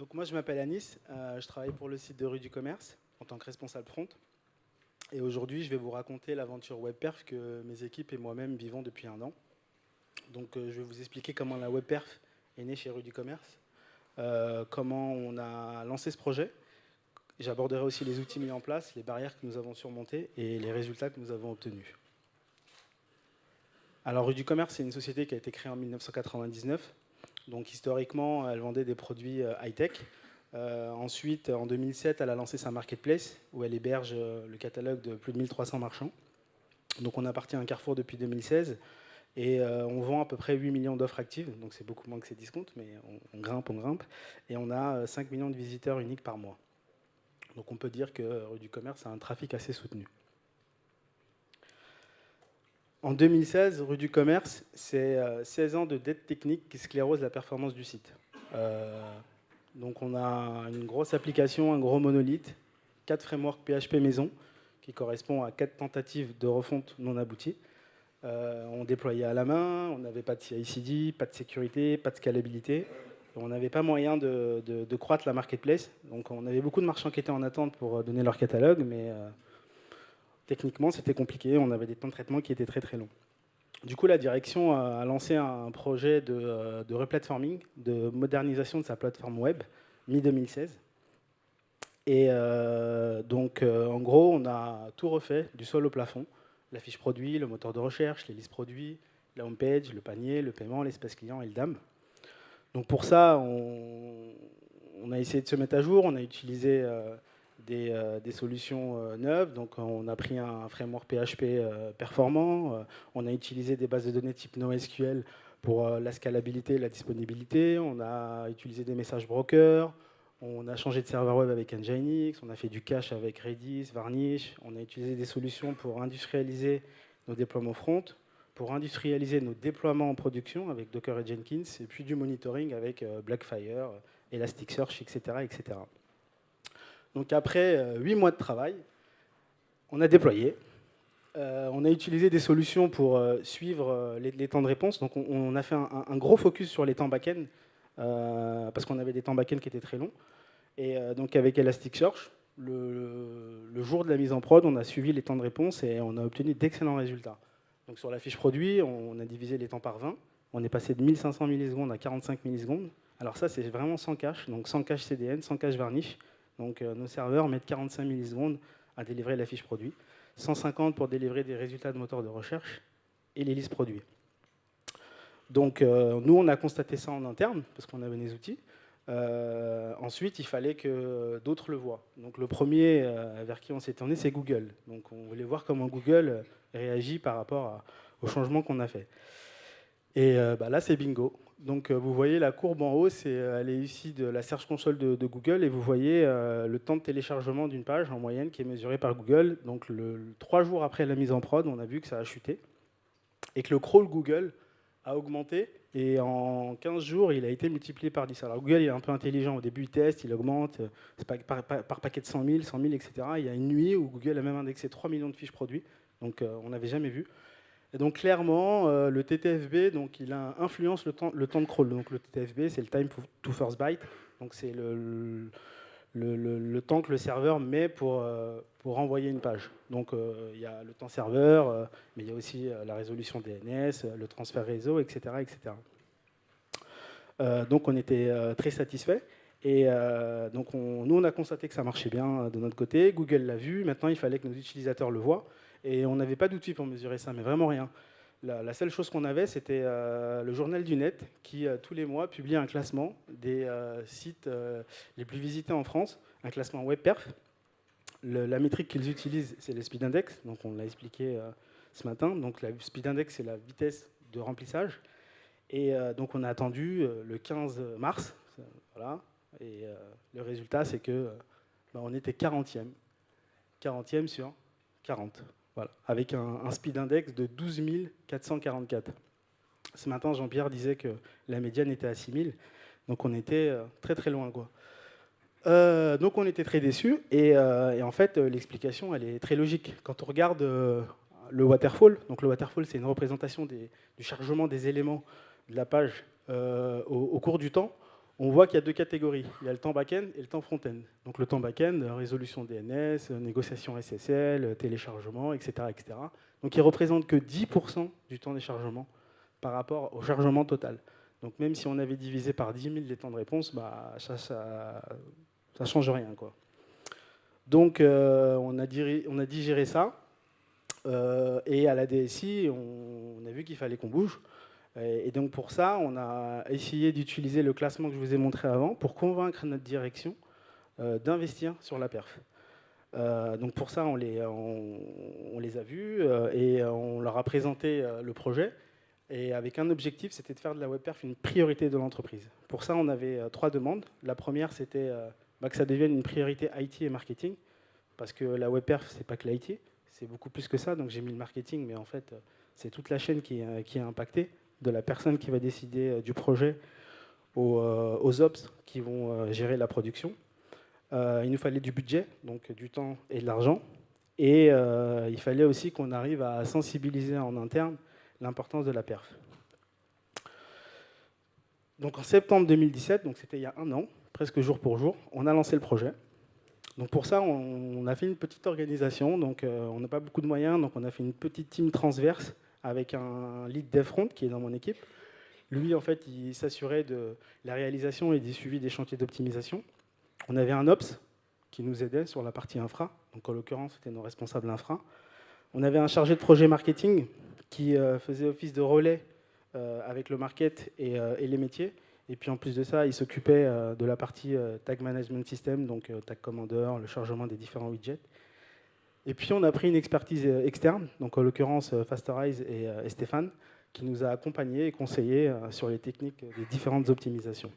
Donc moi je m'appelle Anis, euh, je travaille pour le site de rue du commerce en tant que responsable front. Et aujourd'hui je vais vous raconter l'aventure WebPerf que mes équipes et moi-même vivons depuis un an. Donc euh, je vais vous expliquer comment la WebPerf est née chez rue du commerce, euh, comment on a lancé ce projet. J'aborderai aussi les outils mis en place, les barrières que nous avons surmontées et les résultats que nous avons obtenus. Alors rue du commerce c'est une société qui a été créée en 1999 donc historiquement, elle vendait des produits euh, high-tech. Euh, ensuite, en 2007, elle a lancé sa marketplace où elle héberge euh, le catalogue de plus de 1300 marchands. Donc on appartient à un Carrefour depuis 2016 et on vend à peu près 8 millions d'offres actives, donc c'est beaucoup moins que ses discounts, mais on, grimpe, on grimpe. Et on a 5 millions de visiteurs uniques par mois. Donc on peut dire que Rue du Commerce a un trafic assez soutenu. En 2016, rue du Commerce, c'est 16 euh, ans de dette technique qui sclérose la performance du site. Euh, donc on a une grosse application, un gros monolithe, 4 frameworks PHP maison, qui correspond à 4 tentatives de refonte non abouties. Euh, on déployait à la main, on n'avait pas de CI/CD, pas de sécurité, pas de scalabilité. On n'avait pas moyen de, croître la marketplace. Donc on avait beaucoup de marchands qui étaient en attente pour donner leur catalogue, mais techniquement, c'était compliqué. On avait des temps de traitement qui étaient très très longs. Du coup, la direction a lancé un projet de, euh, de replatforming, de modernisation de sa plateforme web, mi-2016. Et euh, donc, euh, en gros, on a tout refait, du sol au plafond. La fiche produit, le moteur de recherche, les listes produits, la homepage, le panier, le paiement, l'espace client et le DAM. Donc pour ça, on, a essayé de se mettre à jour. On a utilisé des, solutions euh, neuves. Donc on a pris un framework PHP euh, performant, on a utilisé des bases de données type NoSQL pour la scalabilité et la disponibilité, on a utilisé des messages brokers, on a changé de serveur web avec Nginx, on a fait du cache avec Redis, Varnish, on a utilisé des solutions pour industrialiser nos déploiements front, pour industrialiser nos déploiements en production avec Docker et Jenkins, et puis du monitoring avec Blackfire, Elasticsearch, etc. etc. Donc après euh, huit mois de travail, on a déployé. Euh, on a utilisé des solutions pour euh, suivre les, temps de réponse. Donc on, a fait un, gros focus sur les temps back-end, parce qu'on avait des temps back-end qui étaient très longs. Et donc avec Elasticsearch, le, jour de la mise en prod, on a suivi les temps de réponse et on a obtenu d'excellents résultats. Donc sur la fiche produit, on a divisé les temps par 20. On est passé de 1500 millisecondes à 45 millisecondes. Alors ça, c'est vraiment sans cache, donc sans cache CDN, sans cache varnish. Donc euh, nos serveurs mettent 45 millisecondes à délivrer la fiche produit, 150 pour délivrer des résultats de moteur de recherche et les listes produits. Donc euh, nous, on a constaté ça en interne, parce qu'on avait des outils. Euh, ensuite, il fallait que d'autres le voient. Donc le premier vers qui on s'est tourné, c'est Google. Donc on voulait voir comment Google réagit par rapport au changement qu'on a fait. Et bah, là, c'est bingo. Donc euh, vous voyez la courbe en haut, euh, elle est ici de la Search Console de, Google et vous voyez euh, le temps de téléchargement d'une page en moyenne qui est mesuré par Google. Donc trois jours après la mise en prod, on a vu que ça a chuté et que le crawl Google a augmenté et en 15 jours, il a été multiplié par 10. Alors Google est un peu intelligent, au début il teste, il augmente par, par, paquet de 100 000, 100 000, etc. Il y a une nuit où Google a même indexé 3 millions de fiches produits, donc on n'avait jamais vu. Donc clairement, euh, le TTFB, donc, il influence le temps, de crawl. Donc le TTFB, c'est le time to first byte. Donc c'est le, le, temps que le serveur met pour, euh, pour envoyer une page. Donc euh, il y a le temps serveur, mais il y a aussi la résolution DNS, le transfert réseau, etc. etc. donc on était très satisfait. Et donc nous, on a constaté que ça marchait bien de notre côté. Google l'a vu. Maintenant, il fallait que nos utilisateurs le voient. Et on n'avait pas d'outils pour mesurer ça, mais vraiment rien. La, seule chose qu'on avait, c'était euh, le journal du net qui, euh, tous les mois, publie un classement des euh, sites les plus visités en France, un classement WebPerf. la métrique qu'ils utilisent, c'est le speed index, donc on l'a expliqué ce matin. Donc la speed index, c'est la vitesse de remplissage. Et donc on a attendu le 15 mars, voilà, et le résultat, c'est que bah, on était 40e. 40e sur 40 avec un, speed index de 12 444. Ce matin, Jean-Pierre disait que la médiane était à 6000, donc on était euh, très très loin. Quoi. Euh, donc on était très déçus, euh, et, en fait, l'explication, elle est très logique. Quand on regarde le waterfall, donc le waterfall, c'est une représentation du chargement des éléments de la page au, cours du temps, on voit qu'il y a deux catégories. Il y a le temps back-end et le temps front-end. Donc le temps back-end, résolution DNS, négociation SSL, téléchargement, etc. etc. Donc il ne représente que 10% du temps des chargements par rapport au chargement total. Donc même si on avait divisé par 10 000 les temps de réponse, bah, ça ne change rien. Quoi. Donc euh, on, a digéré ça. Euh, et à la DSI, on a vu qu'il fallait qu'on bouge. Et donc pour ça, on a essayé d'utiliser le classement que je vous ai montré avant pour convaincre notre direction euh, d'investir sur la perf. Euh, donc pour ça, on les, a vus euh, et on leur a présenté le projet. Et avec un objectif, c'était de faire de la web perf une priorité de l'entreprise. Pour ça, on avait trois demandes. La première, c'était bah, que ça devienne une priorité IT et marketing, parce que la web perf, c'est pas que l'IT, c'est beaucoup plus que ça. Donc j'ai mis le marketing, mais en fait, c'est toute la chaîne qui est impactée de la personne qui va décider euh, du projet aux, euh, aux ops qui vont euh, gérer la production. il nous fallait du budget, donc du temps et de l'argent. Et il fallait aussi qu'on arrive à sensibiliser en interne l'importance de la perf. Donc en septembre 2017, donc c'était il y a un an, presque jour pour jour, on a lancé le projet. Donc pour ça, on, a fait une petite organisation. Donc on n'a pas beaucoup de moyens, donc on a fait une petite team transverse avec un lead dev front qui est dans mon équipe. Lui, en fait, il s'assurait de la réalisation et du suivi des chantiers d'optimisation. On avait un Ops qui nous aidait sur la partie infra, donc en l'occurrence, c'était nos responsables infra. On avait un chargé de projet marketing qui euh, faisait office de relais euh, avec le market euh, et, les métiers. Et puis en plus de ça, il s'occupait de la partie tag management system, donc tag commander, le chargement des différents widgets. Et puis on a pris une expertise euh, externe, donc en l'occurrence euh, Fasterize euh, et, Stéphane, qui nous a accompagnés et conseillés sur les techniques des différentes optimisations.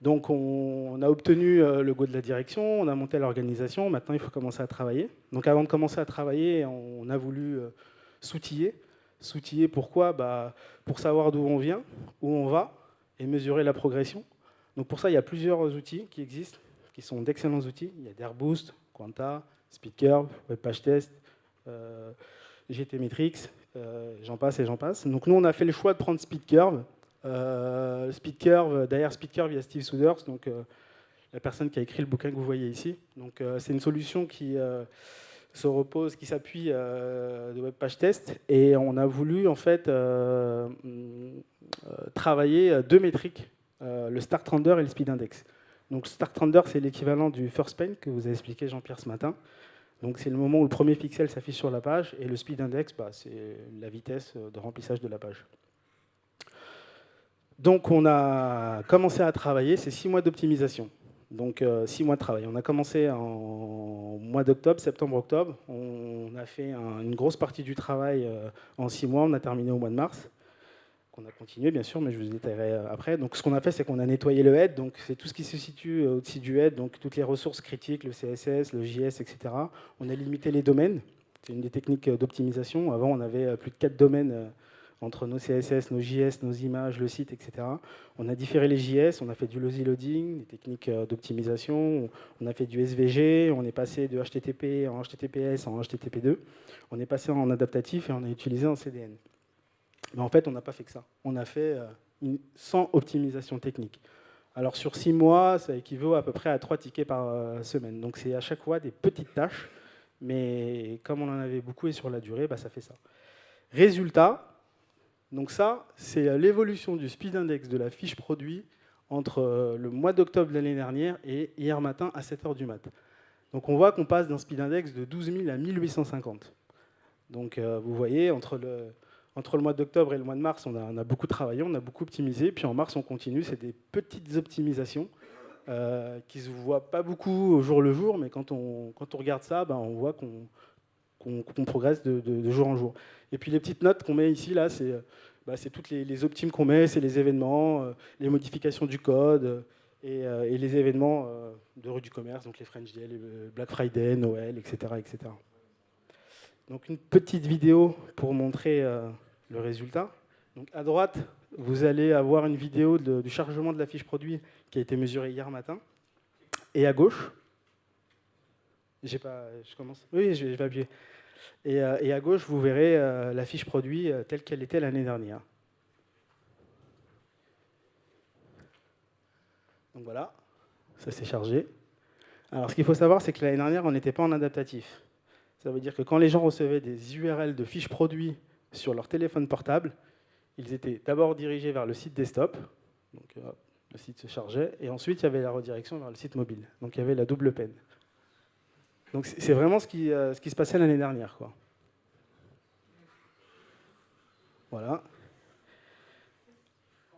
Donc on, a obtenu le go de la direction, on a monté l'organisation, maintenant il faut commencer à travailler. Donc avant de commencer à travailler, on a voulu s'outiller. S'outiller pourquoi? Bah, Pour savoir d'où on vient, où on va, et mesurer la progression. Donc pour ça, il y a plusieurs outils qui existent, qui sont d'excellents outils. Il y a Dairboost, Quanta, SpeedCurve, WebPageTest, euh, GTmetrix, euh, j'en passe et j'en passe. Donc nous, on a fait le choix de prendre SpeedCurve. Euh, SpeedCurve, derrière SpeedCurve, il y a Steve Souders, donc la personne qui a écrit le bouquin que vous voyez ici. Donc c'est une solution qui se repose, qui s'appuie de WebPageTest, et on a voulu en fait travailler deux métriques, le Start Render et le Speed Index. Donc Start Render, c'est l'équivalent du First Paint que vous a expliqué Jean-Pierre ce matin. Donc c'est le moment où le premier pixel s'affiche sur la page, et le Speed Index, bah, c'est la vitesse de remplissage de la page. Donc on a commencé à travailler, c'est six mois d'optimisation. Donc euh, six mois de travail. On a commencé en mois d'octobre, septembre-octobre. On a fait une grosse partie du travail euh, en six mois, on a terminé au mois de mars on a continué bien sûr, mais je vous détaillerai euh, après. Donc ce qu'on a fait, c'est qu'on a nettoyé le head, donc c'est tout ce qui se situe euh, au-dessus du head, donc toutes les ressources critiques, le CSS, le JS, etc. On a limité les domaines, c'est une des techniques euh, d'optimisation. Avant, on avait plus de quatre domaines entre nos CSS, nos JS, nos images, le site, etc. On a différé les JS, on a fait du lazy loading, des techniques d'optimisation, on a fait du SVG, on est passé de HTTP en HTTPS en HTTP2, on est passé en adaptatif et on a utilisé en CDN. Mais en fait, on n'a pas fait que ça. On a fait euh, sans optimisation technique. Alors sur six mois, ça équivaut à peu près à trois tickets par euh, semaine. Donc c'est à chaque fois des petites tâches, mais comme on en avait beaucoup et sur la durée, bah, ça fait ça. Résultat, donc ça, c'est l'évolution du speed index de la fiche produit entre euh, le mois d'octobre de l'année dernière et hier matin à 7h du mat. Donc on voit qu'on passe d'un speed index de 12 000 à 1850. Donc vous voyez, entre le, entre le mois d'octobre et le mois de mars, on a, beaucoup travaillé, on a beaucoup optimisé. Puis en mars, on continue. C'est des petites optimisations euh, qui ne se voient pas beaucoup au jour le jour, mais quand on, quand on regarde ça, ben, on voit qu'on progresse de, jour en jour. Et puis les petites notes qu'on met ici, là, c'est bah, toutes les, optimes qu'on met, c'est les événements, euh, les modifications du code euh, et, les événements de rue du commerce, donc les French Day, les Black Friday, Noël, etc. etc. Donc une petite vidéo pour montrer le résultat. Donc à droite, vous allez avoir une vidéo du chargement de la fiche produit qui a été mesurée hier matin. Et à gauche, j'ai pas, je commence. Oui, je vais, appuyer. Et, euh, et, à gauche, vous verrez euh, la fiche produit euh, telle qu'elle était l'année dernière. Donc voilà, ça s'est chargé. Alors ce qu'il faut savoir, c'est que l'année dernière, on n'était pas en adaptatif. Ça veut dire que quand les gens recevaient des URL de fiches produits sur leur téléphone portable, ils étaient d'abord dirigés vers le site desktop, donc euh, le site se chargeait, et ensuite il y avait la redirection vers le site mobile. Donc il y avait la double peine. Donc c'est vraiment ce qui, euh, ce qui se passait l'année dernière. Quoi. Voilà.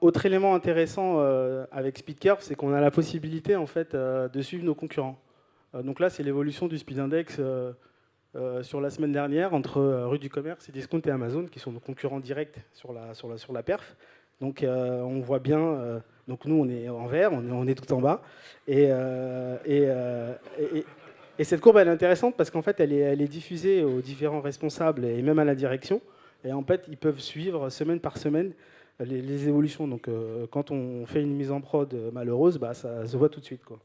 Autre élément intéressant euh, avec SpeedCurve, c'est qu'on a la possibilité en fait, de suivre nos concurrents. donc là, c'est l'évolution du Speed Index sur la semaine dernière entre Rue du Commerce, et Discount et Amazon, qui sont nos concurrents directs sur la, sur la, sur la perf. Donc on voit bien donc nous, on est en vert, on est, tout en bas. Euh, euh, et, et, cette courbe, elle est intéressante parce qu'en fait, elle est, elle est, diffusée aux différents responsables et même à la direction. Et en fait, ils peuvent suivre semaine par semaine les, évolutions. Donc euh, quand on fait une mise en prod malheureuse, bah, ça se voit tout de suite. Quoi.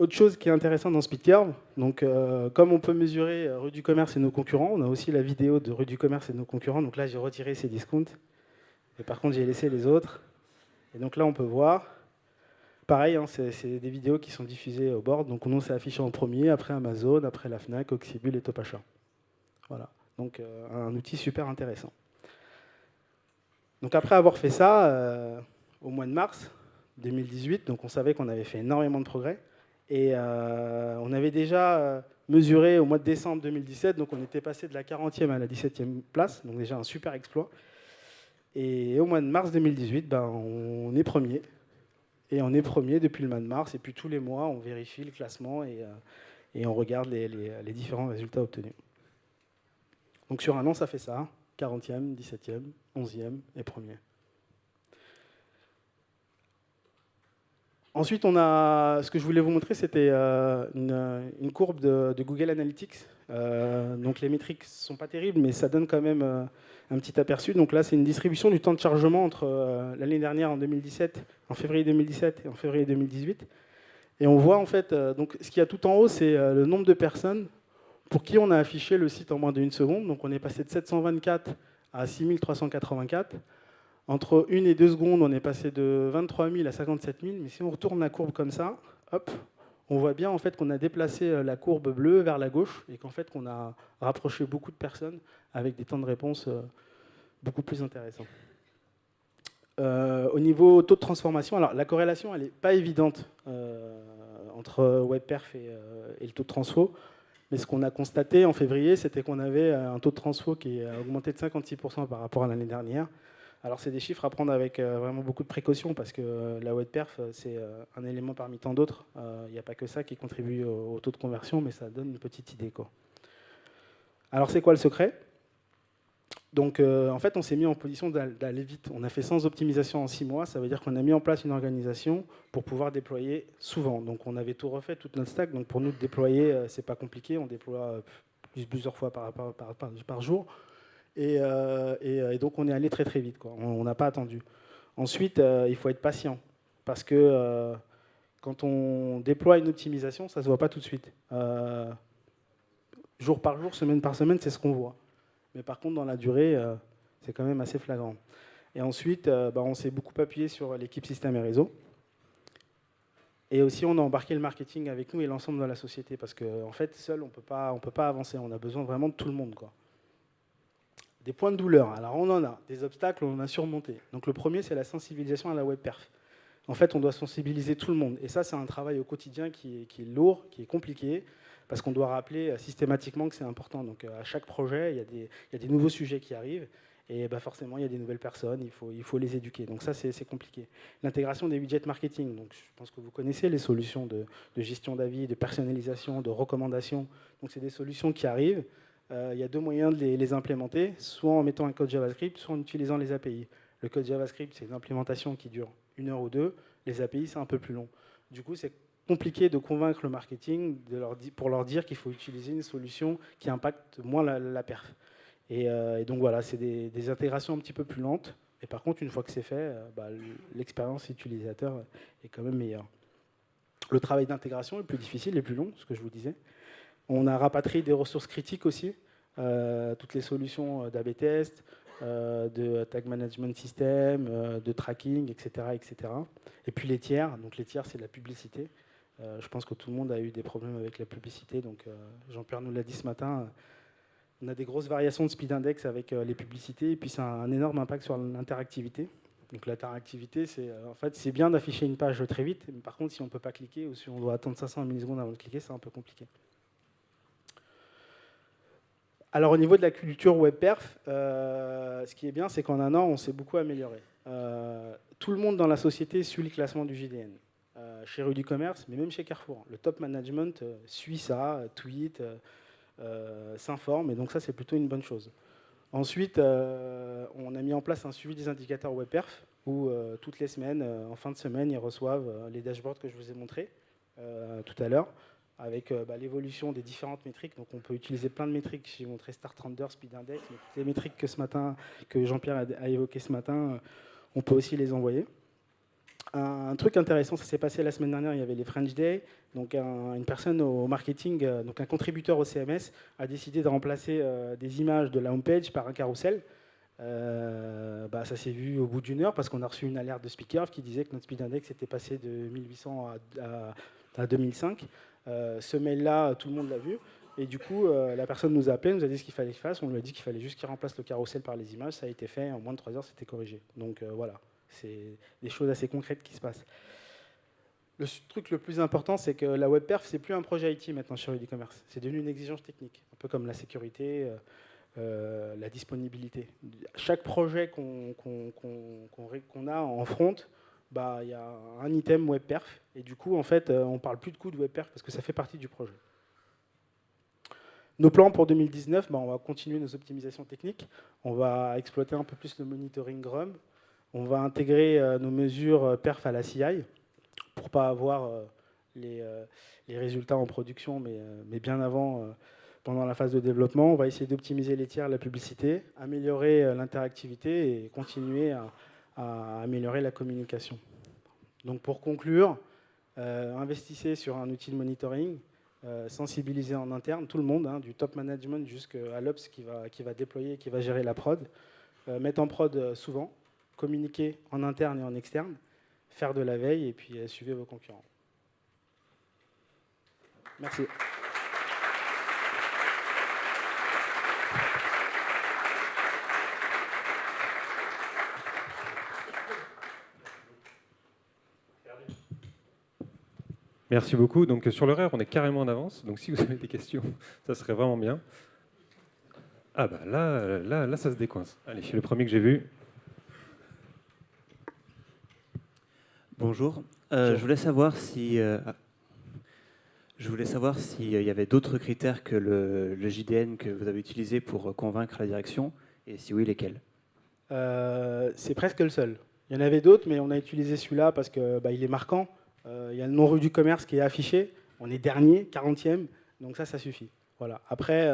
Autre chose qui est intéressante dans SpeedCurve, donc comme on peut mesurer rue du commerce et nos concurrents, on a aussi la vidéo de rue du commerce et nos concurrents. Donc là, j'ai retiré ces discounts. Et par contre, j'ai laissé les autres. Et donc là, on peut voir, pareil, hein, c'est des vidéos qui sont diffusées au board. Donc nous, c'est affiché en premier, après Amazon, après la FNAC, Oxybul et Topacha. Voilà, donc euh, un outil super intéressant. Donc après avoir fait ça, euh, au mois de mars 2018, donc on savait qu'on avait fait énormément de progrès. Et euh, on avait déjà mesuré au mois de décembre 2017, donc on était passé de la 40e à la 17e place, donc déjà un super exploit. Et au mois de mars 2018, ben, on est premier. Et on est premier depuis le mois de mars. Et puis tous les mois, on vérifie le classement et, euh, on regarde les, différents résultats obtenus. Donc sur un an, ça fait ça. 40e, 17e, 11e et premier. Ensuite, on a, ce que je voulais vous montrer, c'était euh, une, courbe de, Google Analytics. Euh, donc les métriques ne sont pas terribles, mais ça donne quand même un petit aperçu. Donc là, c'est une distribution du temps de chargement entre euh, l'année dernière, en 2017, en février 2017 et en février 2018. Et on voit en fait, euh, donc ce qu'il y a tout en haut, c'est euh, le nombre de personnes pour qui on a affiché le site en moins d'une seconde. Donc on est passé de 724 à 6384. Entre une et deux secondes, on est passé de 23 000 à 57 000. Mais si on retourne la courbe comme ça, hop, on voit bien en fait qu'on a déplacé la courbe bleue vers la gauche et qu'en fait qu'on a rapproché beaucoup de personnes avec des temps de réponse euh, beaucoup plus intéressants. Euh, au niveau taux de transformation, alors la corrélation, elle n'est pas évidente euh, entre WebPerf et, et, le taux de transfo. Mais ce qu'on a constaté en février, c'était qu'on avait un taux de transfo qui a augmenté de 56% par rapport à l'année dernière. Alors c'est des chiffres à prendre avec vraiment beaucoup de précaution parce que la WebPerf, c'est un élément parmi tant d'autres. Il n'y a pas que ça qui contribue au, taux de conversion, mais ça donne une petite idée. Alors c'est quoi le secret? Donc euh, en fait, on s'est mis en position d'aller vite. On a fait sans optimisation en six mois. Ça veut dire qu'on a mis en place une organisation pour pouvoir déployer souvent. Donc on avait tout refait, toute notre stack. Donc pour nous, déployer, euh, c'est pas compliqué. On déploie euh, plusieurs fois par, jour. Et, donc on est allé très très vite. On n'a pas attendu. Ensuite, il faut être patient. Parce que quand on déploie une optimisation, ça ne se voit pas tout de suite. jour par jour, semaine par semaine, c'est ce qu'on voit. Mais par contre, dans la durée, euh, c'est quand même assez flagrant. Et ensuite, euh, bah, on s'est beaucoup appuyé sur l'équipe système et réseau. Et aussi, on a embarqué le marketing avec nous et l'ensemble de la société. Parce qu'en en fait, seul, on ne peut pas avancer. On a besoin vraiment de tout le monde. Quoi. Des points de douleur. Alors, on en a. Des obstacles, on en a surmonté. Donc, le premier, c'est la sensibilisation à la web perf. En fait, on doit sensibiliser tout le monde. Et ça, c'est un travail au quotidien qui est, lourd, qui est compliqué parce qu'on doit rappeler euh, systématiquement que c'est important. Donc euh, à chaque projet, il y, a des, nouveaux sujets qui arrivent, et bah forcément, il y a des nouvelles personnes, il faut, il faut les éduquer. Donc ça, c'est compliqué. L'intégration des widgets marketing, donc je pense que vous connaissez les solutions de, gestion d'avis, de personnalisation, de recommandation. Donc c'est des solutions qui arrivent. Euh, il y a deux moyens de les, implémenter, soit en mettant un code JavaScript, soit en utilisant les API. Le code JavaScript, c'est une implémentation qui dure une heure ou deux. Les API, c'est un peu plus long. Du coup, c'est compliqué de convaincre le marketing de leur pour leur dire qu'il faut utiliser une solution qui impacte moins la, perf. Euh, et, donc voilà, c'est des, intégrations un petit peu plus lentes. Et par contre, une fois que c'est fait, euh, bah, l'expérience utilisateur est quand même meilleure. Le travail d'intégration est plus difficile et plus long, ce que je vous disais. On a rapatrié des ressources critiques aussi, euh, toutes les solutions d'AB test, de tag management system, de tracking, etc., etc. Et puis les tiers, donc les tiers c'est la publicité. je pense que tout le monde a eu des problèmes avec la publicité, donc Jean-Pierre nous l'a dit ce matin, on a des grosses variations de speed index avec les publicités, et puis ça a un énorme impact sur l'interactivité. Donc l'interactivité, c'est euh, en fait, c'est bien d'afficher une page très vite, mais par contre, si on ne peut pas cliquer ou si on doit attendre 500 millisecondes avant de cliquer, c'est un peu compliqué. Alors au niveau de la culture WebPerf, euh, ce qui est bien, c'est qu'en un an, on s'est beaucoup amélioré. Euh, tout le monde dans la société suit le classement du JDN. chez Rue du Commerce, mais même chez Carrefour. Le top management suit ça, tweet, s'informe, et donc ça, c'est plutôt une bonne chose. Ensuite, euh, on a mis en place un suivi des indicateurs WebPerf, où euh, toutes les semaines, euh, en fin de semaine, ils reçoivent les dashboards que je vous ai montrés tout à l'heure, avec bah, l'évolution des différentes métriques. Donc on peut utiliser plein de métriques. J'ai montré Start Render, Speed Index, toutes les métriques que, Jean-Pierre a, évoquées ce matin, on peut aussi les envoyer. Un, truc intéressant, ça s'est passé la semaine dernière, il y avait les French Day. Donc une personne au marketing, euh, donc un contributeur au CMS, a décidé de remplacer euh, des images de la homepage par un carrousel. Euh, bah, ça s'est vu au bout d'une heure parce qu'on a reçu une alerte de Speaker qui disait que notre speed index était passé de 1800 à, 2005. Ce mail-là, tout le monde l'a vu. Et du coup, la personne nous a appelé, nous a dit ce qu'il fallait qu'il fasse. On lui a dit qu'il fallait juste qu'il remplace le carrousel par les images. Ça a été fait. En moins de 3 heures, c'était corrigé. Donc voilà. C'est des choses assez concrètes qui se passent. Le truc le plus important, c'est que la web perf, c'est plus un projet IT maintenant sur e-commerce. C'est devenu une exigence technique, un peu comme la sécurité, euh, euh, la disponibilité. Chaque projet qu'on a en front, bah, il y a un item web perf, et du coup, en fait, euh, on parle plus de coût de web perf parce que ça fait partie du projet. Nos plans pour 2019, bah, on va continuer nos optimisations techniques. On va exploiter un peu plus le monitoring GRUM. On va intégrer euh, nos mesures euh, perf à la CI pour pas avoir les, résultats en production, mais, bien avant, pendant la phase de développement. On va essayer d'optimiser les tiers, la publicité, améliorer l'interactivité et continuer à, améliorer la communication. Donc pour conclure, investissez sur un outil de monitoring, sensibiliser en interne tout le monde, hein, du top management jusqu'à l'Ops qui va, qui va déployer, qui va gérer la prod. mettre en prod souvent, communiquer en interne et en externe, faire de la veille et puis euh, suivre vos concurrents. Merci. Merci beaucoup. Donc sur l'horaire, on est carrément en avance. Donc si vous avez des questions, ça serait vraiment bien. Ah bah là, là, là, ça se décoince. Allez, le premier que j'ai vu. Bonjour. Euh, je voulais savoir si euh, je voulais savoir s'il y avait d'autres critères que le, JDN que vous avez utilisé pour convaincre la direction, et si oui, lesquels? Euh, C'est presque le seul. Il y en avait d'autres, mais on a utilisé celui-là parce qu'il bah, est marquant. Il y a le nom rue du commerce qui est affiché. On est dernier, 40e, donc ça, ça suffit. Voilà. Après,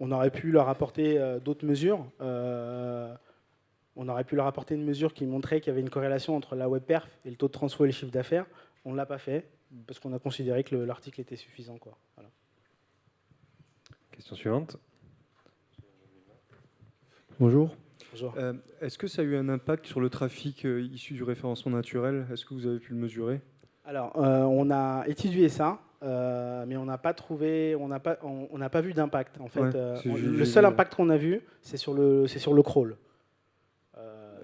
on aurait pu leur apporter d'autres mesures on aurait pu leur apporter une mesure qui montrait qu'il y avait une corrélation entre la web perf et le taux de transfert et le chiffre d'affaires. On ne l'a pas fait parce qu'on a considéré que l'article était suffisant. Quoi. Question suivante. Bonjour. Euh, Est-ce que ça a eu un impact sur le trafic euh, issu du référencement naturel? Est-ce que vous avez pu le mesurer? Alors, euh, on a étudié ça, mais on n'a pas trouvé, on n'a pas, on, n'a pas vu d'impact. En fait, le seul impact qu'on a vu, c'est sur le, c'est sur le crawl.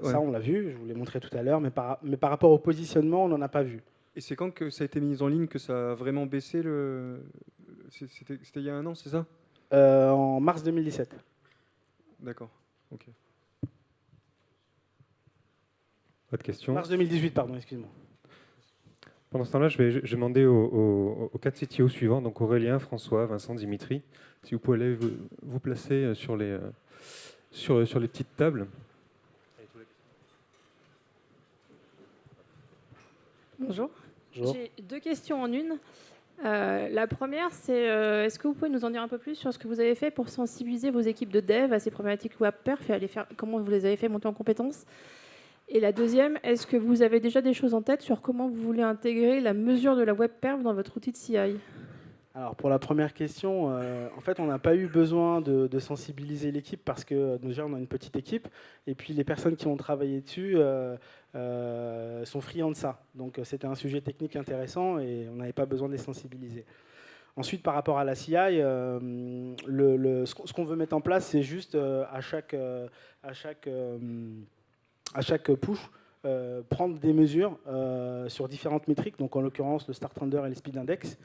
Ça, on l'a vu, je vous l'ai montré tout à l'heure, mais par, mais par rapport au positionnement, on n'en a pas vu. Et c'est quand que ça a été mis en ligne que ça a vraiment baissé le... C'était il y a un an, c'est ça? Euh, En mars 2017. D'accord, ok. Autre question Mars 2018, pardon, excuse-moi. Pendant ce temps-là, je vais, demander aux, quatre CTO suivants, donc Aurélien, François, Vincent, Dimitri, si vous pouvez aller vous, placer sur les, euh, sur, sur les petites tables. Bonjour. J'ai deux questions en une. Euh, la première, c'est euh, est-ce que vous pouvez nous en dire un peu plus sur ce que vous avez fait pour sensibiliser vos équipes de dev à ces problématiques web perf et faire, comment vous les avez fait monter en compétences? Et la deuxième, est-ce que vous avez déjà des choses en tête sur comment vous voulez intégrer la mesure de la web perf dans votre outil de CI alors pour la première question, euh, en fait on n'a pas eu besoin de, sensibiliser l'équipe parce que euh, déjà on a une petite équipe et puis les personnes qui ont travaillé dessus euh, sont friands de ça. Donc c'était un sujet technique intéressant et on n'avait pas besoin de les sensibiliser. Ensuite par rapport à la CI, ce qu'on veut mettre en place c'est juste à chaque, à chaque, à chaque push prendre des mesures sur différentes métriques, donc en l'occurrence le start render et le speed index,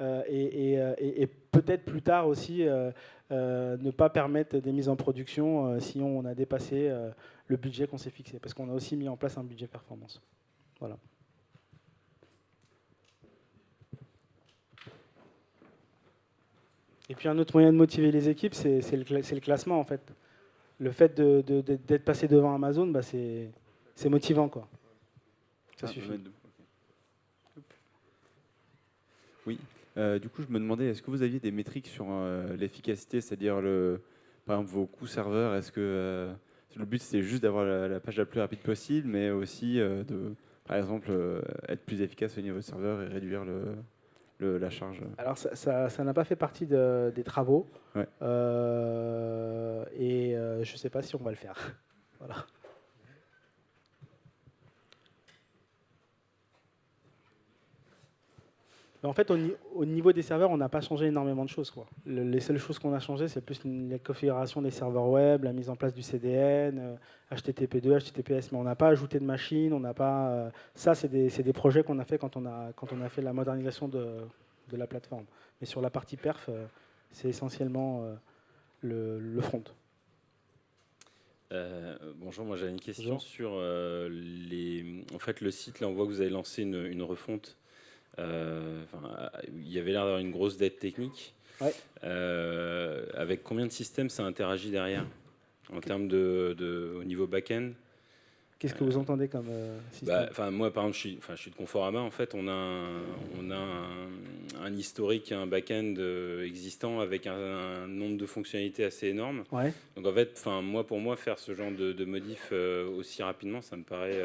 euh, euh, et, peut-être plus tard aussi euh, ne pas permettre des mises en production si on a dépassé le budget qu'on s'est fixé, parce qu'on a aussi mis en place un budget performance. Voilà. Et puis un autre moyen de motiver les équipes, c'est le, classement en fait. Le fait d'être passé devant Amazon, bah, c'est motivant quoi. Ça ah, suffit. Oui. Euh, du coup, je me demandais, est-ce que vous aviez des métriques sur euh, l'efficacité, c'est-à-dire le, par exemple vos coûts serveurs Est-ce que euh, le but c'est juste d'avoir la, page la plus rapide possible, mais aussi de, par exemple, être plus efficace au niveau serveur et réduire le, la charge Alors ça n'a pas fait partie des travaux, et je ne sais pas si on va le faire. voilà. En fait, au, niveau des serveurs, on n'a pas changé énormément de choses. les seules choses qu'on a changées, c'est plus la configuration des serveurs web, la mise en place du CDN, HTTP2, euh, HTTPS, mais on n'a pas ajouté de machines, on n'a pas. Euh, ça, c'est des, projets qu'on a fait quand on a, quand on a fait la modernisation de, la plateforme. Mais sur la partie perf, euh, c'est essentiellement le, front. bonjour, moi j'avais une question sur les. En fait, le site, là, on voit que vous avez lancé une refonte il y avait l'air d'avoir une grosse dette technique. Euh, avec combien de systèmes ça interagit derrière en termes de, au niveau back-end? Qu'est-ce que vous entendez comme euh, système? bah, Moi, par exemple, je suis, je suis de Conforama. En fait, on a un, on a un, historique, un back-end existant avec un, nombre de fonctionnalités assez énorme. Donc, en fait, moi, pour moi, faire ce genre de, de modif aussi rapidement, ça me paraît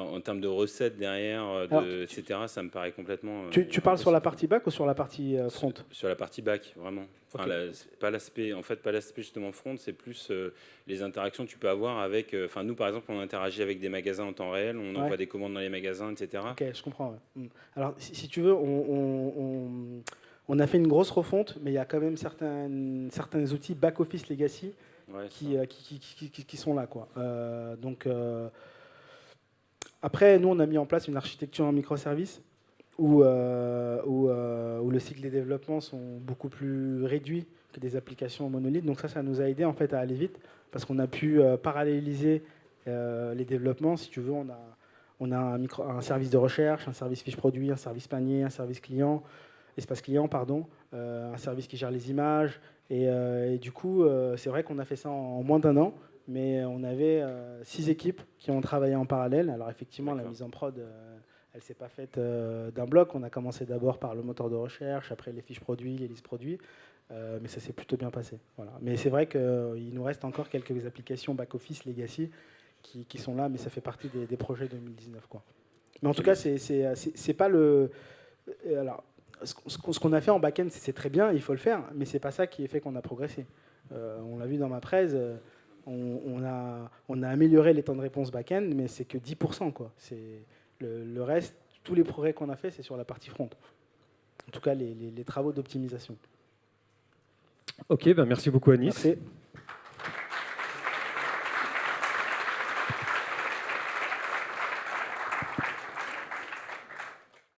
en termes de recettes derrière, euh, etc., ça me paraît complètement. Euh, tu, parles sur la partie back ou sur la partie euh, front? sur, la partie back, vraiment. pas l'aspect, en fait, pas l'aspect justement front, c'est plus les interactions que tu peux avoir avec. Enfin, nous, par exemple, on interagit avec des magasins en temps réel, on envoie des commandes dans les magasins, etc. Ok, je comprends. Hmm. Alors, si, tu veux, on, on, a fait une grosse refonte, mais il y a quand même certains, certains outils back-office legacy qui, qui, qui, qui, sont là. Quoi. donc, après, nous, on a mis en place une architecture en microservices où, euh, euh, où, le cycle des développements sont beaucoup plus réduits que des applications monolithes. Donc ça, ça nous a aidé en fait à aller vite parce qu'on a pu euh, paralléliser les développements. Si tu veux, on a, on a un, service de recherche, un service fiche produit, un service panier, un service client, espace client, pardon, un service qui gère les images. Et du coup, c'est vrai qu'on a fait ça en moins d'un an mais on avait euh, six équipes qui ont travaillé en parallèle. Alors effectivement, la mise en prod, euh, elle s'est pas faite euh, d'un bloc. On a commencé d'abord par le moteur de recherche, après les fiches produits, les listes produits, mais ça s'est plutôt bien passé. Voilà. Mais c'est vrai qu'il nous reste encore quelques applications back-office, legacy, qui, qui, sont là, mais ça fait partie des, projets 2019. Quoi. Mais en tout cas, c'est pas le... Alors, ce qu'on a fait en back-end, c'est très bien, il faut le faire, mais c'est pas ça qui est fait qu'on a progressé. on l'a vu dans ma presse on, a, on a amélioré les temps de réponse back-end, mais c'est que 10%. Quoi. Le, le, reste, tous les progrès qu'on a fait, c'est sur la partie front. En tout cas, les, les travaux d'optimisation. Ok, ben merci beaucoup Anis. Merci.